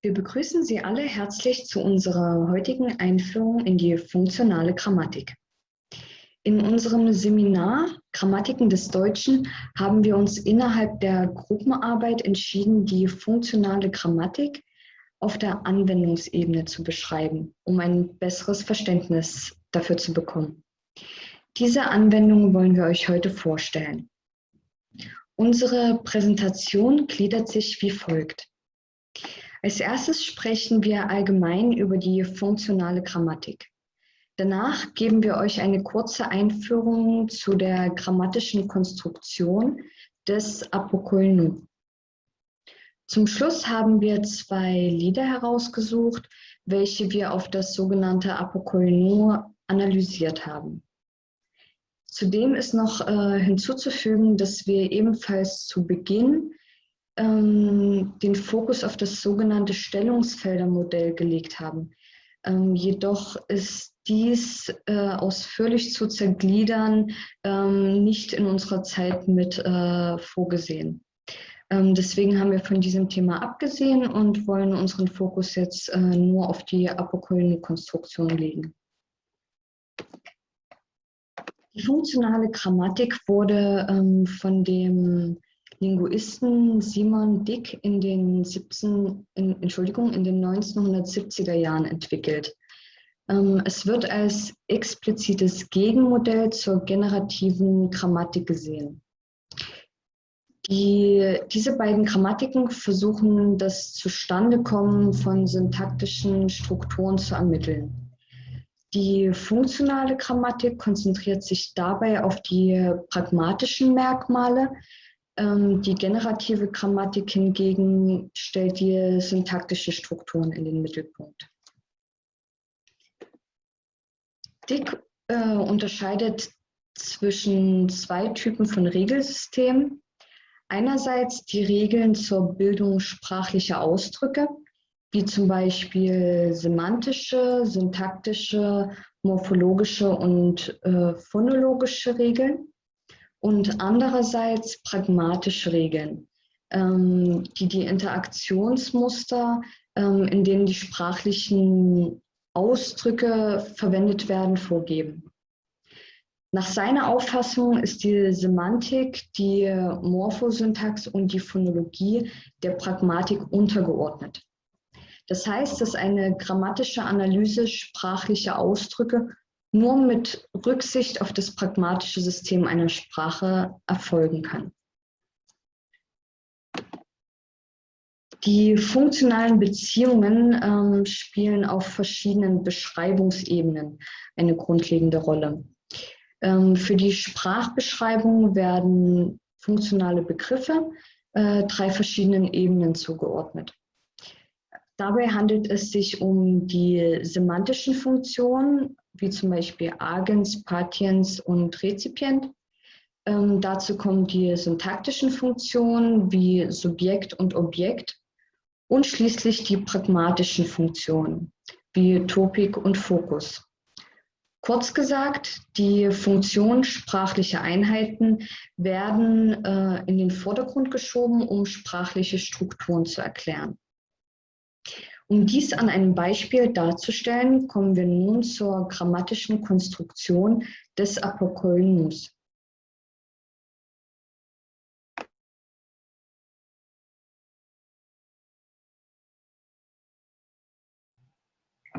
Wir begrüßen Sie alle herzlich zu unserer heutigen Einführung in die funktionale Grammatik. In unserem Seminar Grammatiken des Deutschen haben wir uns innerhalb der Gruppenarbeit entschieden, die funktionale Grammatik auf der Anwendungsebene zu beschreiben, um ein besseres Verständnis dafür zu bekommen. Diese Anwendung wollen wir euch heute vorstellen. Unsere Präsentation gliedert sich wie folgt. Als erstes sprechen wir allgemein über die funktionale Grammatik. Danach geben wir euch eine kurze Einführung zu der grammatischen Konstruktion des Apokoinu. Zum Schluss haben wir zwei Lieder herausgesucht, welche wir auf das sogenannte Apokoinu analysiert haben. Zudem ist noch äh, hinzuzufügen, dass wir ebenfalls zu Beginn ähm, den Fokus auf das sogenannte Stellungsfeldermodell gelegt haben. Ähm, jedoch ist dies äh, ausführlich zu zergliedern ähm, nicht in unserer Zeit mit äh, vorgesehen. Ähm, deswegen haben wir von diesem Thema abgesehen und wollen unseren Fokus jetzt äh, nur auf die Apokolyne-Konstruktion legen. Die funktionale Grammatik wurde ähm, von dem Linguisten Simon Dick in den, 17, in, Entschuldigung, in den 1970er Jahren entwickelt. Ähm, es wird als explizites Gegenmodell zur generativen Grammatik gesehen. Die, diese beiden Grammatiken versuchen das Zustandekommen von syntaktischen Strukturen zu ermitteln. Die funktionale Grammatik konzentriert sich dabei auf die pragmatischen Merkmale, die generative Grammatik hingegen stellt die syntaktische Strukturen in den Mittelpunkt. Dick äh, unterscheidet zwischen zwei Typen von Regelsystemen. Einerseits die Regeln zur Bildung sprachlicher Ausdrücke, wie zum Beispiel semantische, syntaktische, morphologische und äh, phonologische Regeln und andererseits pragmatische Regeln, ähm, die die Interaktionsmuster, ähm, in denen die sprachlichen Ausdrücke verwendet werden, vorgeben. Nach seiner Auffassung ist die Semantik, die Morphosyntax und die Phonologie der Pragmatik untergeordnet. Das heißt, dass eine grammatische Analyse sprachlicher Ausdrücke nur mit Rücksicht auf das pragmatische System einer Sprache erfolgen kann. Die funktionalen Beziehungen ähm, spielen auf verschiedenen Beschreibungsebenen eine grundlegende Rolle. Ähm, für die Sprachbeschreibung werden funktionale Begriffe äh, drei verschiedenen Ebenen zugeordnet. Dabei handelt es sich um die semantischen Funktionen, wie zum Beispiel Agens, Patiens und Rezipient. Ähm, dazu kommen die syntaktischen Funktionen wie Subjekt und Objekt und schließlich die pragmatischen Funktionen wie Topik und Fokus. Kurz gesagt, die Funktionen sprachlicher Einheiten werden äh, in den Vordergrund geschoben, um sprachliche Strukturen zu erklären. Um dies an einem Beispiel darzustellen, kommen wir nun zur grammatischen Konstruktion des Apokolymus.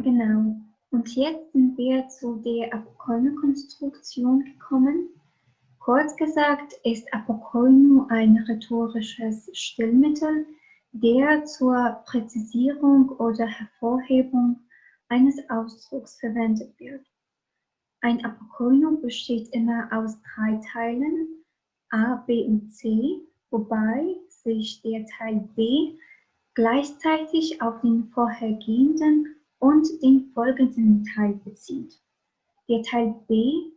Genau. Und jetzt sind wir zu der Apokolyne-Konstruktion gekommen. Kurz gesagt ist Apokolyno ein rhetorisches Stillmittel, der zur Präzisierung oder Hervorhebung eines Ausdrucks verwendet wird. Ein Apokoino besteht immer aus drei Teilen, A, B und C, wobei sich der Teil B gleichzeitig auf den vorhergehenden und den folgenden Teil bezieht. Der Teil B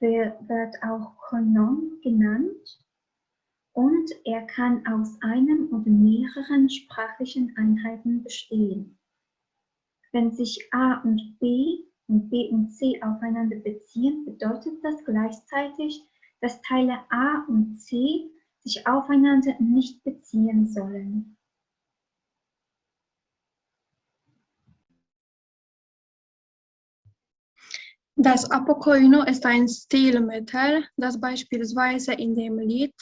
wird auch Konon genannt und er kann aus einem oder mehreren sprachlichen Einheiten bestehen. Wenn sich A und B und B und C aufeinander beziehen, bedeutet das gleichzeitig, dass Teile A und C sich aufeinander nicht beziehen sollen. Das Apocoino ist ein Stilmittel, das beispielsweise in dem Lied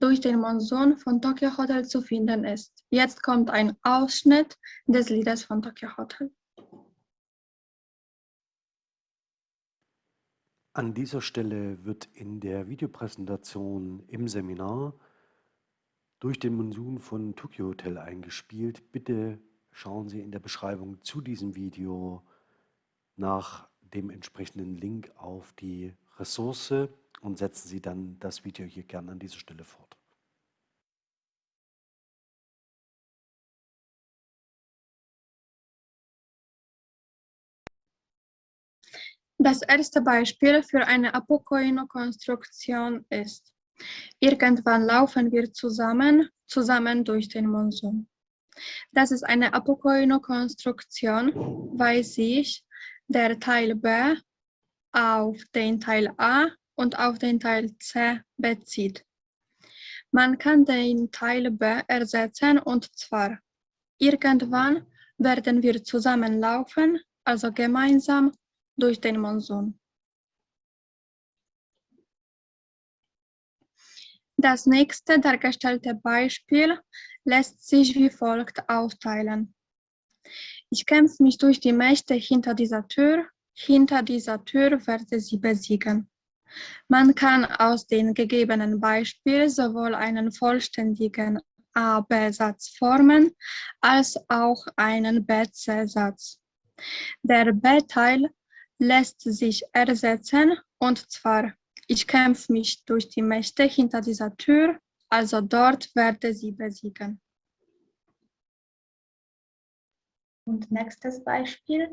Durch den Monsun von Tokyo Hotel zu finden ist. Jetzt kommt ein Ausschnitt des Liedes von Tokyo Hotel. An dieser Stelle wird in der Videopräsentation im Seminar durch den Monsun von Tokyo Hotel eingespielt. Bitte schauen Sie in der Beschreibung zu diesem Video nach dem entsprechenden Link auf die Ressource und setzen Sie dann das Video hier gerne an dieser Stelle fort. Das erste Beispiel für eine Apocoino-Konstruktion ist, irgendwann laufen wir zusammen, zusammen durch den Monsun. Das ist eine Apocoino-Konstruktion, weil sich der Teil B auf den Teil A und auf den Teil C bezieht. Man kann den Teil B ersetzen und zwar irgendwann werden wir zusammenlaufen, also gemeinsam durch den Monsun. Das nächste dargestellte Beispiel lässt sich wie folgt aufteilen. Ich kämpfe mich durch die Mächte hinter dieser Tür. Hinter dieser Tür werde sie besiegen. Man kann aus den gegebenen Beispielen sowohl einen vollständigen A-B-Satz formen, als auch einen B-C-Satz. Der B-Teil lässt sich ersetzen und zwar, ich kämpfe mich durch die Mächte hinter dieser Tür, also dort werde sie besiegen. Und nächstes Beispiel.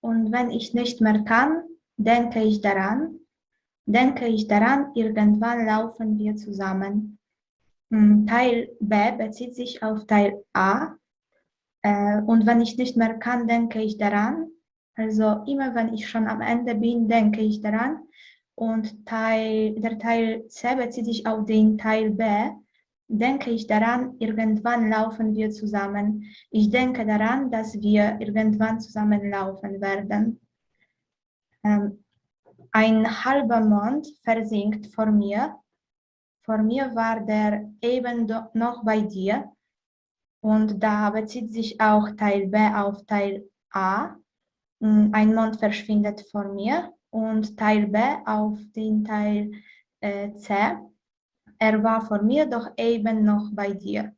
Und wenn ich nicht mehr kann, denke ich daran, denke ich daran, irgendwann laufen wir zusammen. Hm, Teil B bezieht sich auf Teil A. Äh, und wenn ich nicht mehr kann, denke ich daran. Also immer wenn ich schon am Ende bin, denke ich daran. Und Teil, der Teil C bezieht sich auf den Teil B. Denke ich daran, irgendwann laufen wir zusammen. Ich denke daran, dass wir irgendwann zusammen laufen werden. Ähm, ein halber Mond versinkt vor mir. Vor mir war der eben noch bei dir. Und da bezieht sich auch Teil B auf Teil A. Mm, ein Mond verschwindet vor mir und Teil B auf den Teil äh, C. Er war vor mir, doch eben noch bei dir.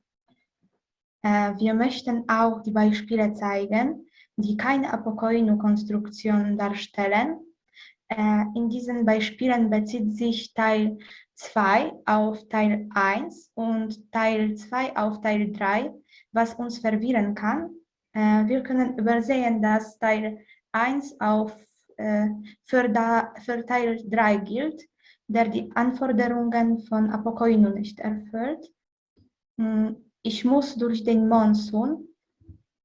Äh, wir möchten auch die Beispiele zeigen, die keine Apocoino-Konstruktion darstellen. Äh, in diesen Beispielen bezieht sich Teil 2 auf Teil 1 und Teil 2 auf Teil 3, was uns verwirren kann. Äh, wir können übersehen, dass Teil 1 auf, für, da, für Teil 3 gilt, der die Anforderungen von Apocoino nicht erfüllt. Hm, ich muss durch den Monsun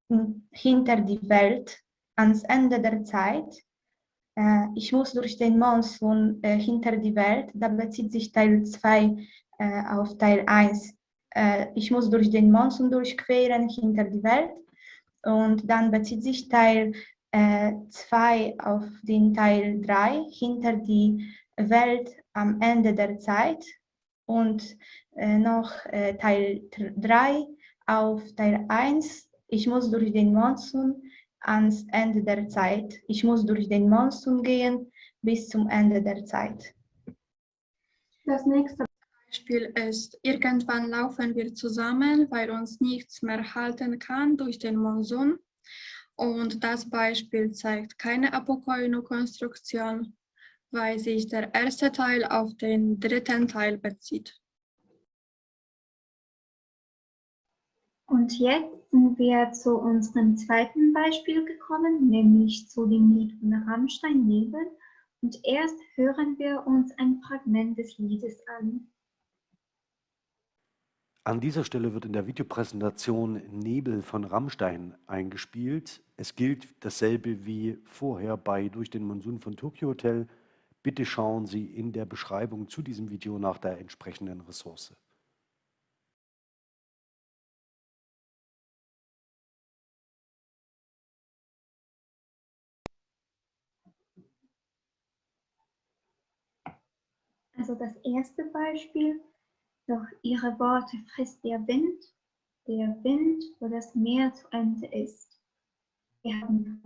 hm, hinter die Welt ans Ende der Zeit. Äh, ich muss durch den Monsun äh, hinter die Welt, da bezieht sich Teil 2 äh, auf Teil 1. Äh, ich muss durch den Monsun durchqueren hinter die Welt und dann bezieht sich Teil 2 äh, auf den Teil 3 hinter die Welt am Ende der Zeit und äh, noch äh, Teil 3 auf Teil 1. Ich muss durch den Monsun ans Ende der Zeit. Ich muss durch den Monsun gehen bis zum Ende der Zeit. Das nächste Beispiel ist, irgendwann laufen wir zusammen, weil uns nichts mehr halten kann durch den Monsun. Und das Beispiel zeigt keine Apocoino-Konstruktion, weil sich der erste Teil auf den dritten Teil bezieht. Und jetzt sind wir zu unserem zweiten Beispiel gekommen, nämlich zu dem Lied von Rammstein Nebel. Und erst hören wir uns ein Fragment des Liedes an. An dieser Stelle wird in der Videopräsentation Nebel von Rammstein eingespielt. Es gilt dasselbe wie vorher bei Durch den Monsun von Tokyo Hotel. Bitte schauen Sie in der Beschreibung zu diesem Video nach der entsprechenden Ressource. Also das erste Beispiel, doch ihre Worte frisst der Wind, der Wind, wo das Meer zu Ende ist. Wir haben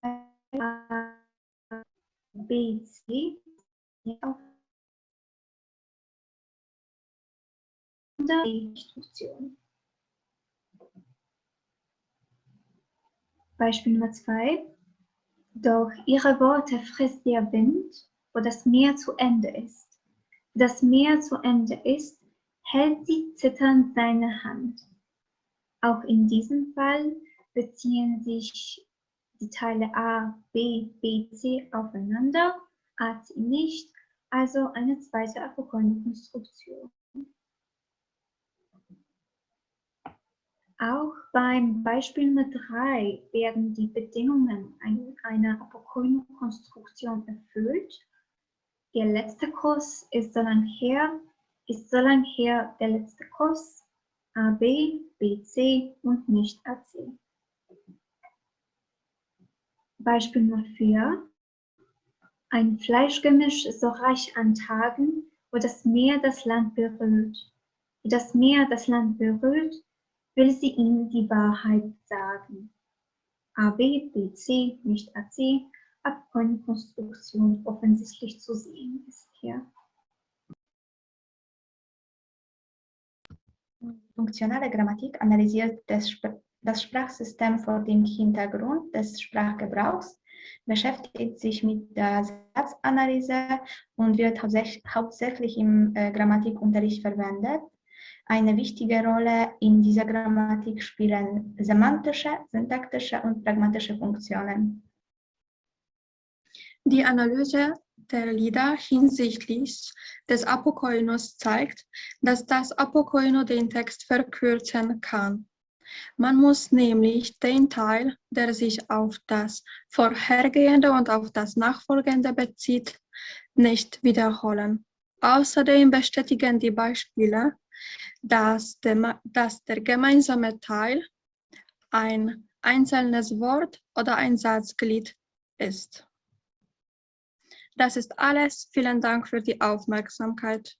Teil B, C auf der Instruktion. Beispiel Nummer zwei. Doch ihre Worte frisst der Wind, wo das Meer zu Ende ist. Das Meer zu Ende ist, hält sie zitternd seine Hand. Auch in diesem Fall beziehen sich die Teile A, B, B, C aufeinander, A, C nicht, also eine zweite Apokoin-Konstruktion. Auch beim Beispiel Nummer 3 werden die Bedingungen einer Apokoino-Konstruktion erfüllt. Der letzte Kuss ist so lang her, ist so lang her der letzte Kuss, AB, BC und nicht AC. Beispiel Nummer 4. Ein Fleischgemisch so reich an Tagen, wo das Meer das Land berührt. Wo das Meer das Land berührt, will sie ihnen die Wahrheit sagen. AB, BC, nicht AC, Abkonstruktion offensichtlich zu sehen ist hier. Funktionale Grammatik analysiert das, das Sprachsystem vor dem Hintergrund des Sprachgebrauchs, beschäftigt sich mit der Satzanalyse und wird hauptsächlich im äh, Grammatikunterricht verwendet. Eine wichtige Rolle in dieser Grammatik spielen semantische, syntaktische und pragmatische Funktionen. Die Analyse der Lieder hinsichtlich des Apokoinos zeigt, dass das Apokoino den Text verkürzen kann. Man muss nämlich den Teil, der sich auf das Vorhergehende und auf das Nachfolgende bezieht, nicht wiederholen. Außerdem bestätigen die Beispiele, dass der, dass der gemeinsame Teil ein einzelnes Wort oder ein Satzglied ist. Das ist alles. Vielen Dank für die Aufmerksamkeit.